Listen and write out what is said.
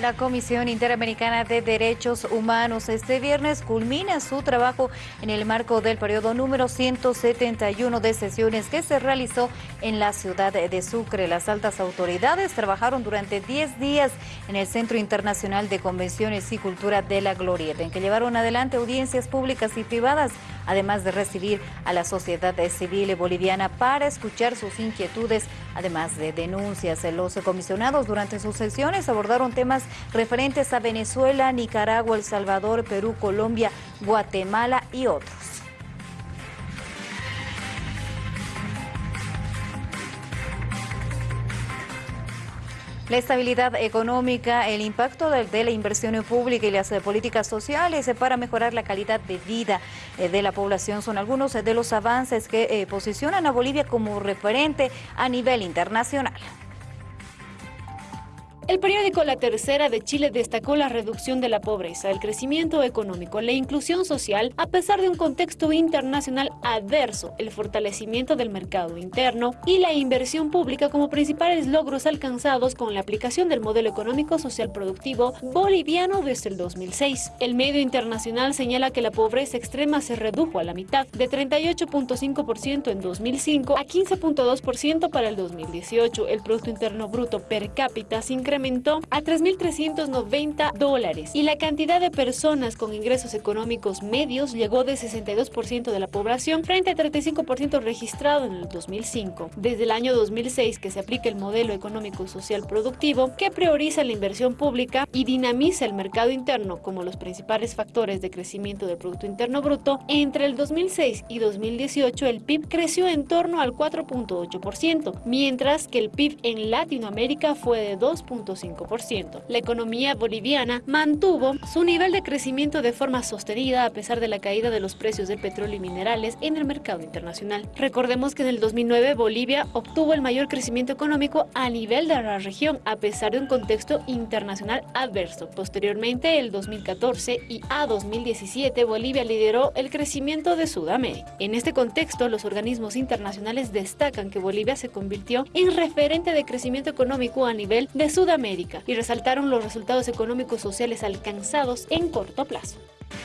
La Comisión Interamericana de Derechos Humanos este viernes culmina su trabajo en el marco del periodo número 171 de sesiones que se realizó en la ciudad de Sucre. Las altas autoridades trabajaron durante 10 días en el Centro Internacional de Convenciones y Cultura de la Glorieta, en que llevaron adelante audiencias públicas y privadas, además de recibir a la sociedad civil boliviana para escuchar sus inquietudes, además de denuncias. Los comisionados durante sus sesiones abordaron temas referentes a Venezuela, Nicaragua, El Salvador, Perú, Colombia, Guatemala y otros. La estabilidad económica, el impacto de, la inversión pública y las eh, políticas sociales eh, para mejorar la calidad de vida eh, de la población son algunos de los avances que posicionan a Bolivia como referente a nivel internacional. El periódico La Tercera de Chile destacó la reducción de la pobreza, el crecimiento económico, la inclusión social, a pesar de un contexto internacional adverso, el fortalecimiento del mercado interno y la inversión pública como principales logros alcanzados con la aplicación del modelo económico social productivo boliviano desde el 2006. El medio internacional señala que la pobreza extrema se redujo a la mitad, de 38.5% en 2005 a 15.2% para el 2018. El Producto Interno Bruto per cápita se incrementó incrementó a 3.390 dólares y la cantidad de personas con ingresos económicos medios llegó de 62% de la población frente a 35% registrado en el 2005. Desde el año 2006 que se aplica el modelo económico social productivo que prioriza la inversión pública y dinamiza el mercado interno como los principales factores de crecimiento del Producto Interno Bruto, entre el 2006 y 2018 el PIB creció en torno al 4.8%, mientras que el PIB en Latinoamérica fue de 2. La economía boliviana mantuvo su nivel de crecimiento de forma sostenida a pesar de la caída de los precios del petróleo y minerales en el mercado internacional. Recordemos que en el 2009 Bolivia obtuvo el mayor crecimiento económico a nivel de la región a pesar de un contexto internacional adverso. Posteriormente, el 2014 y a 2017 Bolivia lideró el crecimiento de Sudamérica. En este contexto, los organismos internacionales destacan que Bolivia se convirtió en referente de crecimiento económico a nivel de Y resaltaron los resultados económicos sociales alcanzados en corto plazo.